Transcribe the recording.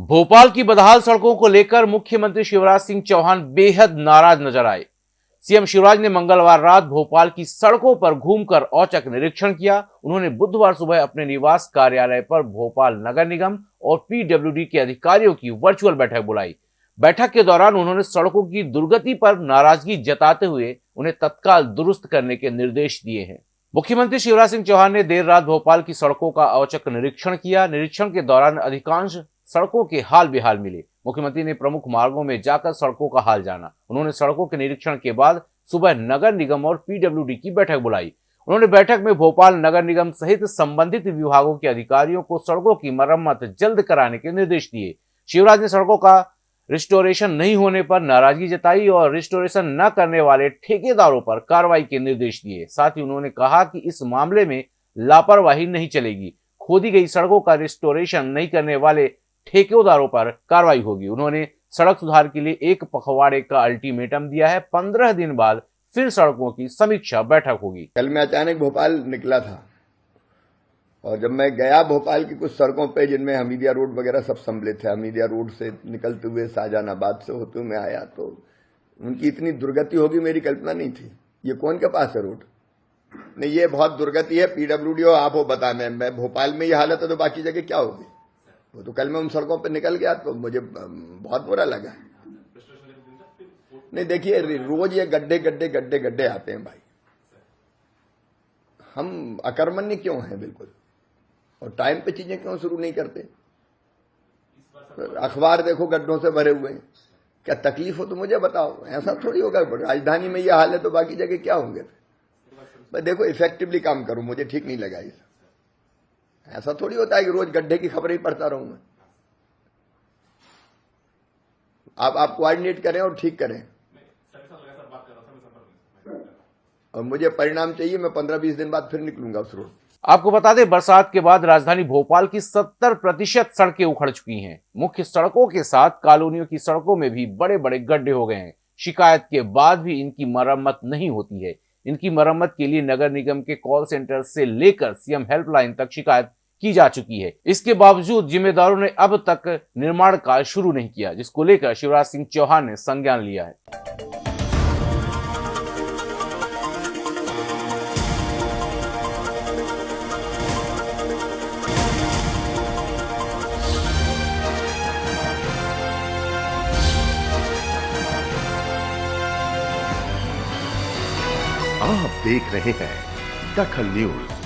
भोपाल की बदहाल सड़कों को लेकर मुख्यमंत्री शिवराज सिंह चौहान बेहद नाराज़ नज़र आए। सीएम शिवराज ने मंगलवार रात भोपाल की सड़कों पर घूमकर औचक निरीक्षण किया। उन्होंने बुधवार सुबह अपने निवास कार्यालय पर भोपाल नगर निगम और पीडब्ल्यूडी के अधिकारियों की वर्चुअल बैठक बुलाई। बैठक के दौरान उन्होंने सड़कों की दुर्गति पर नाराज़गी जताते हुए उन्हें तत्काल दुरुस्त करने के निर्देश दिए हैं। मुख्यमंत्री शिवराज सिंह चौहान ने देर रात भोपाल की सड़कों का औचक निरीक्षण किया। निरीक्षण के दौरान अधिकांश सड़कों के हाल बेहाल मिले। मुख्यमंत्री ने प्रमुख मार्गों में जाकर सड़कों का हाल जाना। उन्होंने सड़कों के निरीक्षण के बाद सुबह नगर निगम और पीडब्ल्यूडी की बैठक बुलाई। उन्होंने बैठक में भोपाल नगर निगम सहित संबंधित विभागों के अधिकारियों को सड़कों की मरम्मत जल्द कराने के निर्देश दिए। शिवराज ने सड़कों का रिस्टोरेशन नहीं होने पर नाराज़गी जताई और रिस्टोरेशन न करने वाले ठेकेदारों पर कार्रवाई के निर्देश दिए। साथ ही उन्होंने कहा कि इस मामले में लापरवाही नहीं चलेगी। खोदी गई सड़कों का रिस्टोरेशन नहीं करने वाले ठेकेदारों पर कार्रवाई होगी। उन्होंने सड़क सुधार के लिए एक पखवाड़े का अल्टीमेटम दिया है। पंद्रह दिन बाद फिर सड़कों की समीक्षा बैठक होगी। कल मैं अचानक भोपाल निकला था और जब मैं गया भोपाल की कुछ सड़कों पे जिनमें हमीदिया रोड वगैरह सब सम्मिलित है हमीदिया रोड से निकलते हुए शाहजहानाबाद से होते हुए मैं आया तो उनकी इतनी दुर्गति होगी मेरी कल्पना नहीं थी। ये कौन के पास है रोड? नहीं, ये बहुत दुर्गति है, पीडब्ल्यूडी हो, आप हो बताने मैं भोपाल में ये हालत है तो बाकी जगह क्या होगी? वो तो कल मैं उन सड़कों पर निकल गया तो मुझे बहुत बुरा लगा। नहीं, देखिए रोज ये गड्ढे गड्ढे गड्ढे गड्ढे आते हैं भाई। हम अकर्मण्य क्यों हैं, बिल्कुल? और टाइम पे चीज़ें क्यों शुरू नहीं करते? अखबार देखो, गड्ढों से भरे हुए हैं। क्या तकलीफ़ हो तो मुझे बताओ। ऐसा थोड़ी होगा। राजधानी में ये हाल है तो बाकी जगह क्या होंगे? मैं देखो इफेक्टिवली काम करूँ, मुझे ठीक नहीं लगा ये ऐसा थोड़ी होता है कि रोज गड्ढे की खबर ही पढ़ता रहूँ मैं। आप आप कोऑर्डिनेट करें और ठीक करें। और मुझे परिणाम चाहिए, मैं पंद्रह बीस दिन बाद फिर निकलूँगा उस रोड। आपको बता दें, बरसात के बाद राजधानी भोपाल की 70 प्रतिशत सड़कें उखड़ चुकी हैं। मुख्य सड़कों के साथ कॉलोनियों की सड़कों में भी बड़े बड़े गड्ढे हो गए हैं। शिकायत के बाद भी इनकी मरम्मत नहीं होती है। इनकी मरम्मत के लिए नगर निगम के कॉल सेंटर से लेकर सीएम हेल्पलाइन तक शिकायत की जा चुकी है। इसके बावजूद जिम्मेदारों ने अब तक निर्माण कार्य शुरू नहीं किया, जिसको लेकर शिवराज सिंह चौहान ने संज्ञान लिया है। आप देख रहे हैं दखल न्यूज़।